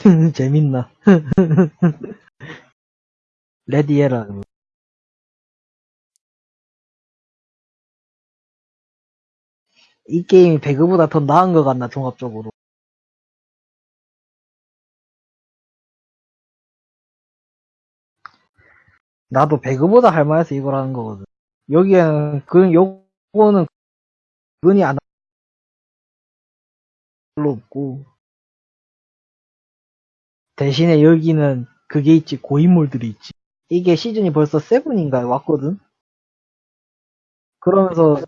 재밌나? 레디에라. 이 게임이 배그보다 더 나은 것 같나, 종합적으로. 나도 배그보다 할만해서 이걸 하는 거거든. 여기에는, 그, 요거는, 근이 안, 별로 없고. 대신에 여기는 그게 있지, 고인물들이 있지. 이게 시즌이 벌써 세븐인가 왔거든? 그러면서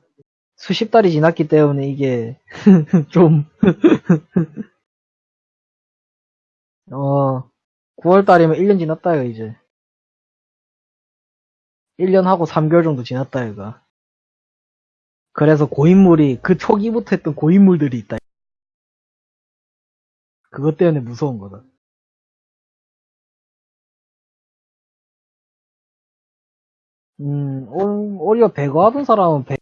수십 달이 지났기 때문에 이게 좀, 어, 9월 달이면 1년 지났다, 이거 이제. 1년 하고 3개월 정도 지났다, 이거. 그래서 고인물이, 그 초기부터 했던 고인물들이 있다. 그것 때문에 무서운 거다. 음, 오- 오히려 배그 하던 사람은 배,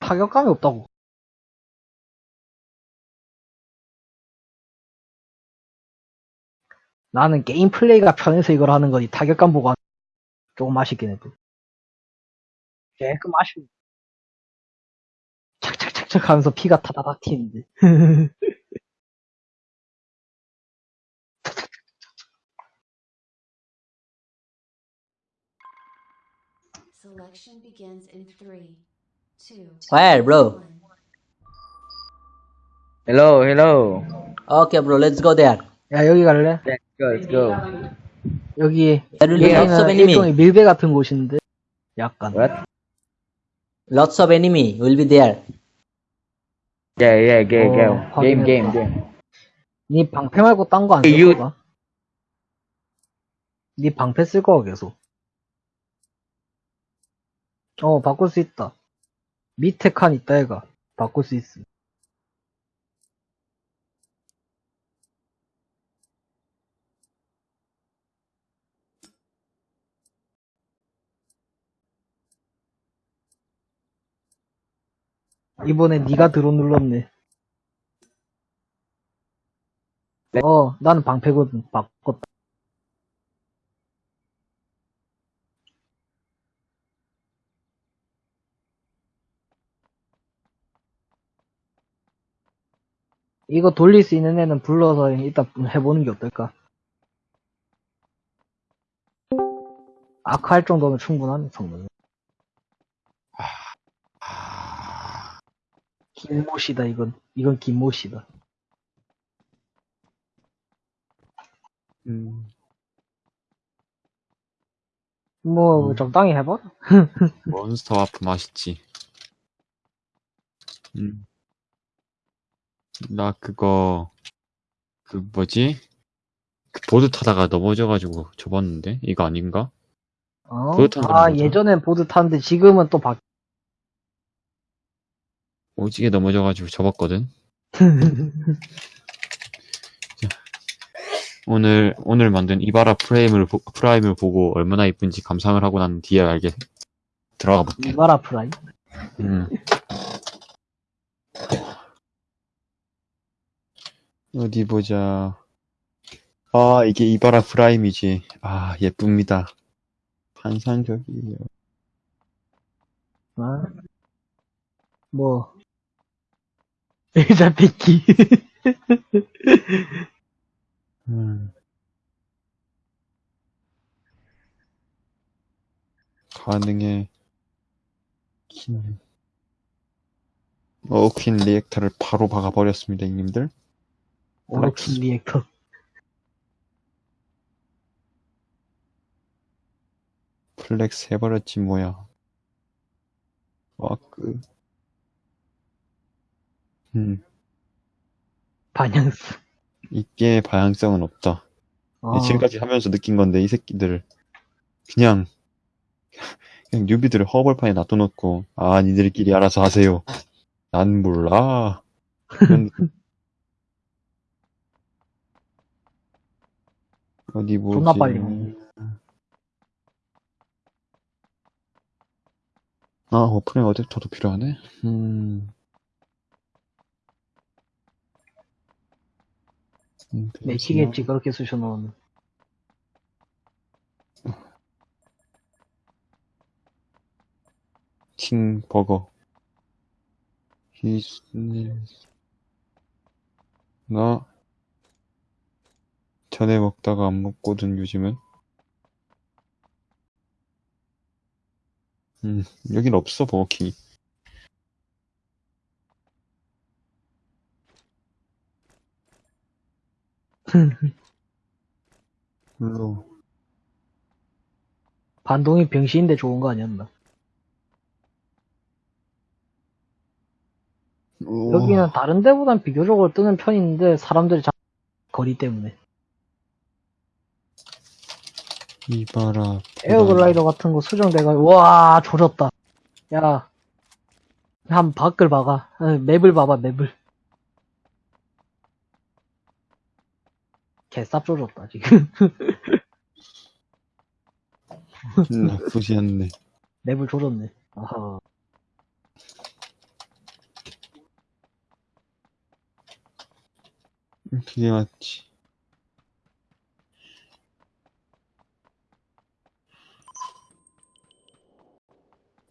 타격감이 없다고. 나는 게임 플레이가 편해서 이걸 하는 거지, 타격감 보고 조금 아쉽긴 해도. 조금 아쉬워. 착착착착 하면서 피가 타다닥 튀는데. Selection begins in three, two, Where, bro? Hello, hello. Okay, bro, let's go there. 야, 여기 갈래? Let's go, let's go. 여기, There will be lots of 여기는 enemy. 일종의 밀배 같은 곳인데, 약간. What? Lots of enemy will be there. Yeah, yeah, game, 어, game, game, game, game. 니 방패 말고 딴 거안쓸 You- 거가? 니 방패 쓸 거가 계속. 어, 바꿀 수 있다. 밑에 칸 있다, 얘가. 바꿀 수 있음. 이번에 니가 드론 눌렀네. 네. 어, 나는 방패거든. 바꿨다. 이거 돌릴 수 있는 애는 불러서 일단 해보는 게 어떨까? 아크 할 정도면 충분하네, 성능. 김모시다, 이건. 이건 김모시다. 음, 뭐, 음. 적당히 해봐라. 몬스터 와프 맛있지. 음. 나 그거, 그 뭐지? 그 보드 타다가 넘어져가지고 접었는데? 이거 아닌가? 어? 보드 타는 아? 예전엔 보드 탔는데 지금은 또 바, 오지게 넘어져가지고 접었거든? 오늘, 오늘 만든 이바라 프레임을, 보- 프라임을 보고 얼마나 이쁜지 감상을 하고 난 뒤에 알게 들어가 볼게. 이바라 프라임. 음. 어디 보자. 아, 이게 이바라 프라임이지. 아, 예쁩니다. 환상적이에요. 아, 뭐, 의자 뺏기. 음. 가능해. 퀸. 어퀸 리액터를 바로 박아버렸습니다, 형님들. 오로킨 리액터. 플렉스 해버렸지, 뭐야. 와그. 음. 반향스. 이 게임의 방향성은 없다. 어, 지금까지 하면서 느낀 건데 이 새끼들 그냥 그냥 뉴비들을 허벌판에 놔둬놓고 아 니들끼리 알아서 하세요. 난 몰라. 이런 느낌. 어디 보지? 존나 빨리 먹네. 아 오프닝 어댑터도 필요하네. 음. 음, 맥히겠지, 그렇게 쑤셔놓으면. 킹 버거. 히스님. 나 전에 먹다가 안 먹거든 요즘은. 음 여긴 없어 버거킹이. 물론 반동이 병신인데 좋은 거 아니었나? 여기는 다른 데보단 비교적으로 뜨는 편인데, 사람들이 자, 거리 때문에. 이봐라. 에어글라이더 같은 거 수정돼가, 와, 조졌다. 야, 한 밖을 봐가. 어, 맵을 봐봐, 맵을. 개쌉 조졌다, 지금. 나쁘지 않네. 맵을 조졌네. 아하. 그게 맞지.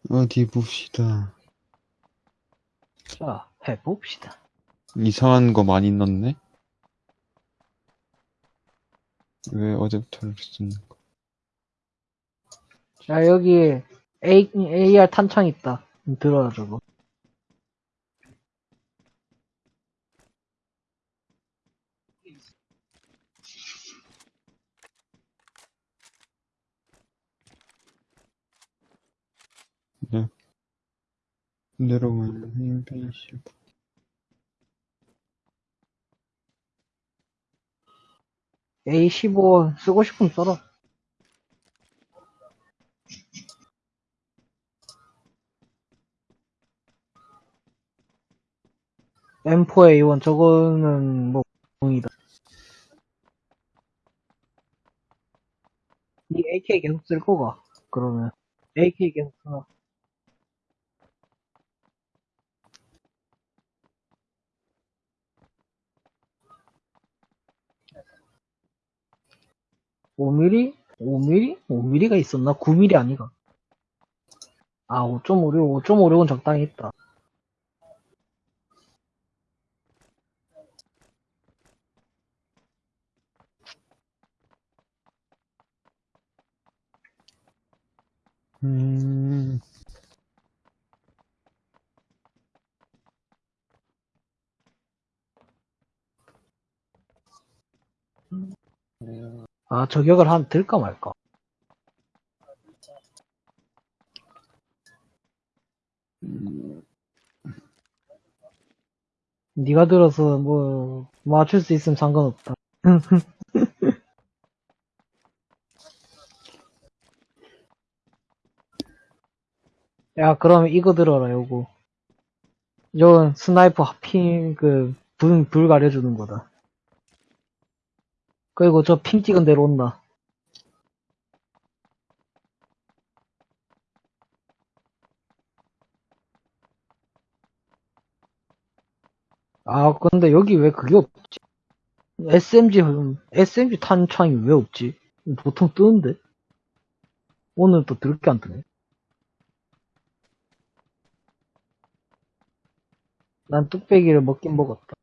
어디 봅시다. 자, 해봅시다. 이상한 거 많이 넣네? 왜 어제부터 이렇게 쓰는 거? 자, 여기 A, AR 탄창 있다. 음, 들어라, 저거. 내려가는 인벤시 A15 쓰고 싶으면 써라. M4A1 저거는 뭐 공이다. 이 AK 계속 쓸 거가 그러면 AK 계속 쓰나 ?5 m m 5 m m 5 m m 가 있었나? 9 m m 아니가? 아, 5.56, 5.56은 적당히 했다. 음, 아, 저격을 한 들까 말까? 네가 들어서 뭐 맞출 수 있으면 상관없다. 야, 그럼 이거 들어라, 요거. 이건 sniper ping, 그, 불, 불 가려주는 거다. 그리고 저 ping 찍은 대로 온다. 아, 근데 여기 왜 그게 없지? SMG, SMG 탄창이 왜 없지? 보통 뜨는데? 오늘 또 드럽게 안 뜨네. 난 뚝배기를 먹긴 먹었다.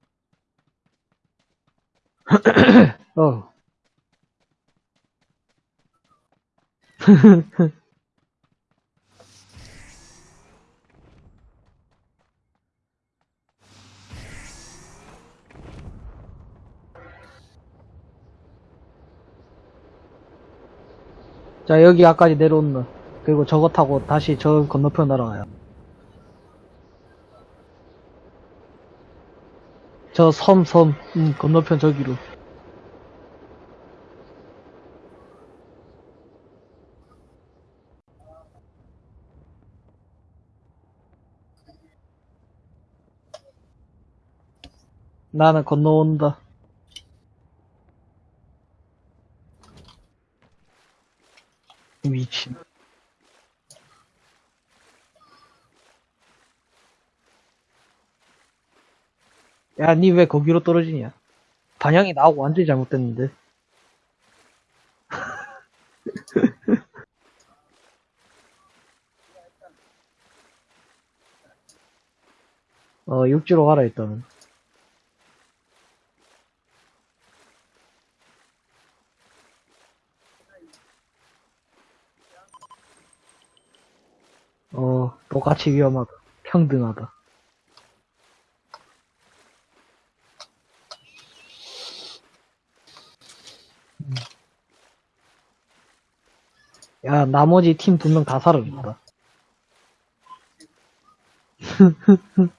어. 자, 여기 아까지 내려온다. 그리고 저거 타고 다시 저 건너편 날아가요. 저 섬, 섬, 음, 건너편 저기로. 나는 건너온다. 미친. 야, 니 왜 거기로 떨어지냐? 반영이 나오고 완전히 잘못됐는데. 어, 육지로 가라, 일단은. 어, 똑같이 위험하다. 평등하다. 야, 나머지 팀 두 명 다 사라졌다.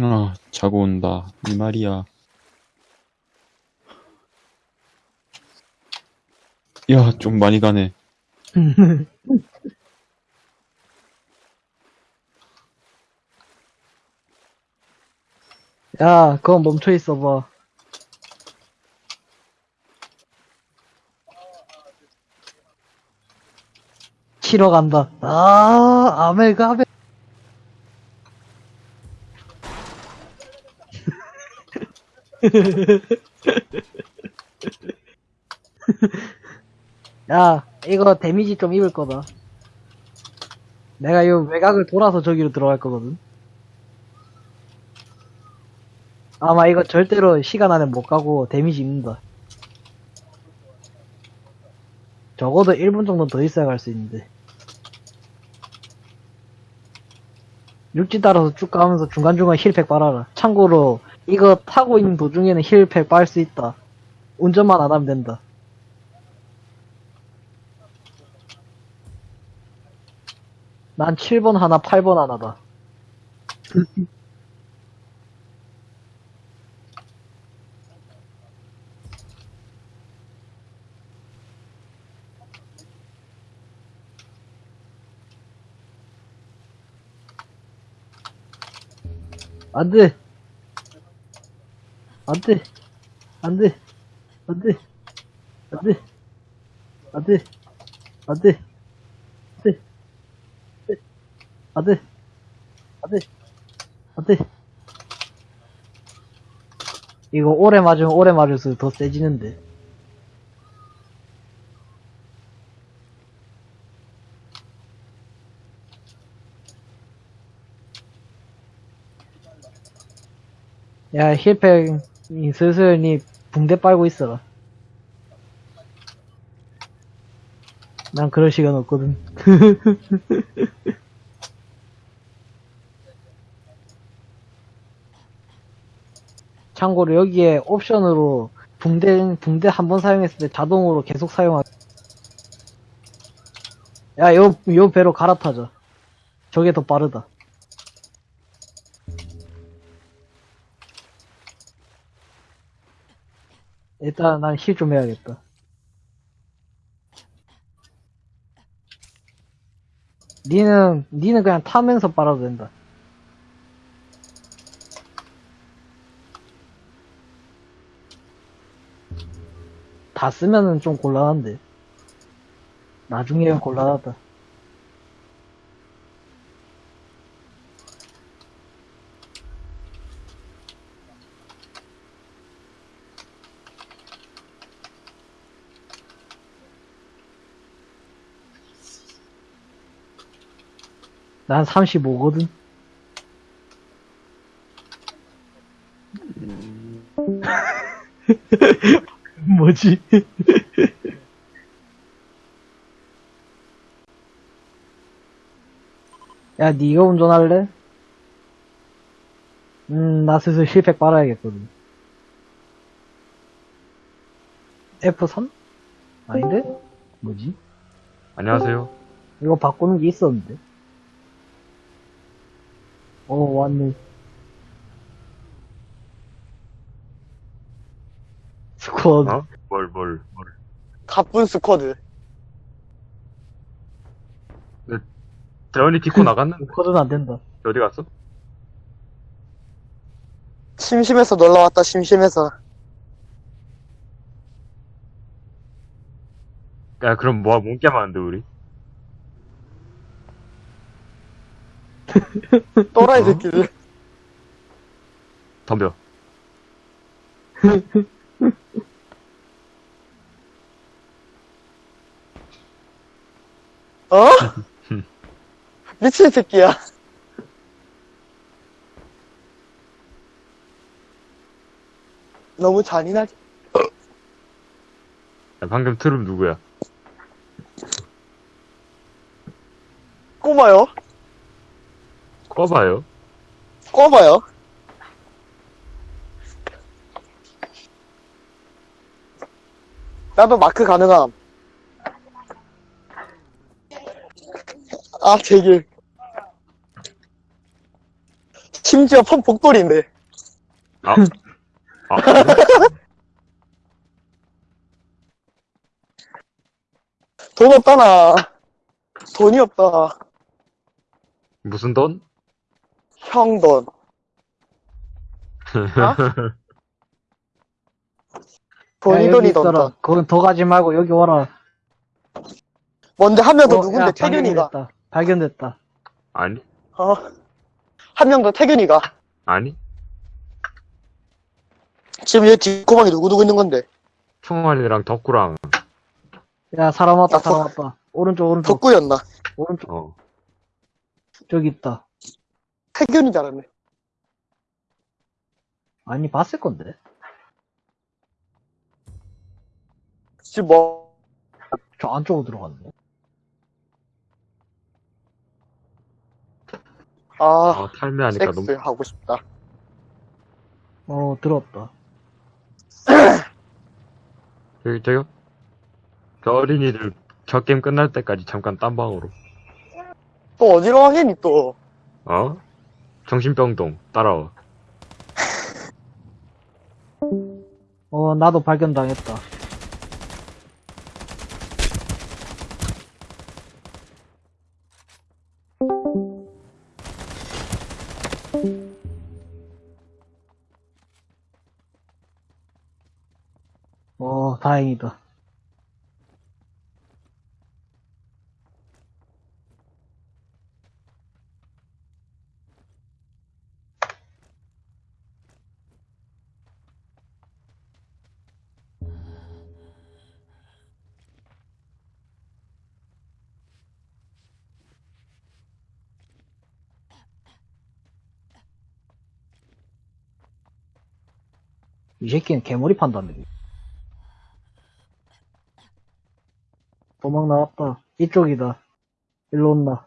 아, 자고 온다. 이 말이야. 야, 좀 많이 가네. 야, 그건 멈춰 있어봐. 치러 간다. 아, 아메. 야, 이거 데미지 좀 입을 거다. 내가 이 외곽을 돌아서 저기로 들어갈 거거든. 아마 이거 절대로 시간 안에 못 가고 데미지 입는다. 적어도 1분 정도 더 있어야 갈 수 있는데. 육지 따라서 쭉 가면서 중간중간 힐팩 빨아라. 참고로 이거 타고 있는 도중에는 힐팩 빨 수 있다. 운전만 안 하면 된다. 난 7번 하나, 8번 하나다. 안 돼! 안 돼! 안 돼! 안 돼! 안 돼! 안 돼! 안 돼! 안 돼! 안 돼! 안 돼! 이거 오래 맞으면 오래 맞을수록 더 세지는데. 야, 힐팩, 이 슬슬 니 붕대 빨고 있어라. 난 그럴 시간 없거든. 참고로 여기에 옵션으로 붕대, 붕대 한 번 사용했을 때 자동으로 계속 사용하, 야, 요, 요 배로 갈아타자. 저게 더 빠르다. 일단 난 힐 좀 해야겠다. 니는, 니는 그냥 타면서 빨아도 된다. 다 쓰면은 좀 곤란한데. 나중에는 곤란하다. 난 35거든. 뭐지? 야, 니가 운전할래? 음, 나 슬슬 힐팩 빨아야겠거든. F3? 아닌데? 뭐지? 안녕하세요. 이거 바꾸는 게 있었는데. 어, 왔네. 스쿼드. 어? 뭘, 뭘, 뭘. 가쁜 스쿼드. 재원이 디코 나갔는데 스쿼드는 안 된다. 어디 갔어? 심심해서 놀러 왔다, 심심해서. 야, 그럼 뭐, 뭔 게임 하는데, 우리? 또라이 어? 새끼들. 덤벼. 어? 미친 새끼야. 너무 잔인하지? 야, 방금 트름 누구야? 꼬마요? 꺼봐요. 꼬마요? 나도 마크 가능함. 아, 제길. 심지어 폰 복돌인데. 아. 아, 돈 없다, 나. 돈이 없다. 무슨 돈? 형 돈. 돈이 야, 돈이. 돈다. 그건 더 가지 말고 여기 와라. 뭔데, 한명 더 어, 누군데, 야, 태균이가. 발견됐다. 발견됐다. 아니? 어. 한 명 더 태균이가. 아니? 지금 얘 뒷고방에 누구 누구 있는 건데? 총알이랑 덕구랑, 야, 사람 왔다, 야, 사람 덕- 왔다. 오른쪽, 오른쪽, 덕구였나? 오른쪽. 어. 저기 있다. 줄 알았네. 아니, 봤을 건데. 지금 뭐, 저 안쪽으로 들어갔네. 아, 어, 탈매하니까 섹스 너무, 하고 싶다. 어, 들었다. 저기, 저기요? 저 어린이들, 저 게임 끝날 때까지 잠깐 딴방으로. 또 어디로 가겠니, 또? 어? 정신병동, 따라와. 어, 나도 발견당했다. 이 새끼는 개머리 판다네. 도망 나왔다. 이쪽이다. 일로 온나.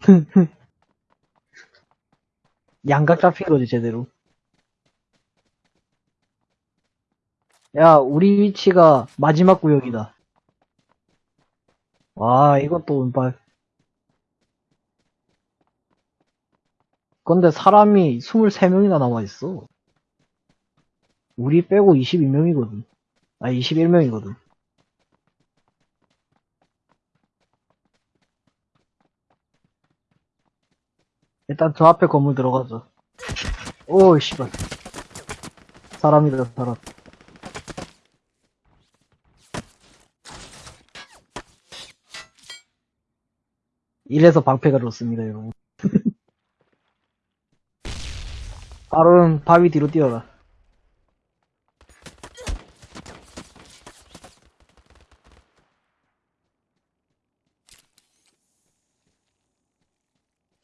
양각 잡힌 거지, 제대로. 야, 우리 위치가 마지막 구역이다. 와, 이건 또 운빨. 근데 사람이 23명이나 남아있어. 우리 빼고 22명이거든. 아, 21명이거든. 일단 저 앞에 건물 들어가자. 오, 씨발. 사람이다, 사람. 이래서 방패가 좋습니다, 여러분. 바로는 바위 뒤로 뛰어라.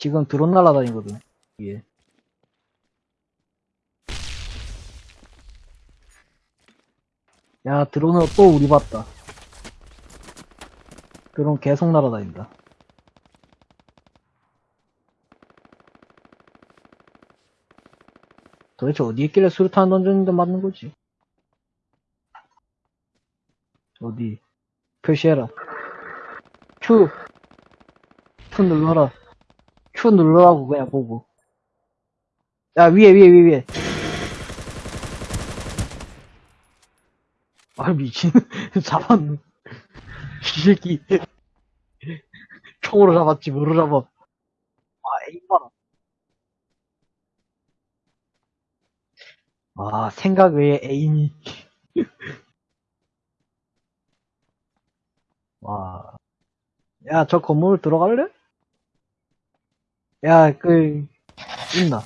지금 드론 날아다니거든, 이게. 야, 드론은 또 우리 봤다. 드론 계속 날아다닌다. 도대체 어디 있길래 수류탄 던졌는데 맞는 거지? 어디? 표시해라. Q! Q 눌러라. Q 눌러라고 그냥 보고. 야, 위에, 위에, 위에, 위에. 아, 미친. 잡았네. 이 새끼. 총으로 잡았지, 뭐로 잡아. 아, 에임 봐라. 아, 생각 외에 에임이. 와. 야, 저 건물 들어갈래? 야, 그, 있나?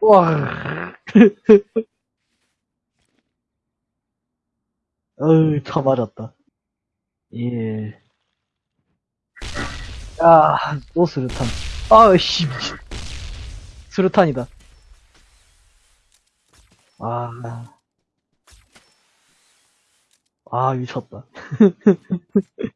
와. 어휴, 쳐 맞았다. 예. 야, 또 수류탄. 아, 씨. 수류탄이다. 아. 아, 미쳤다.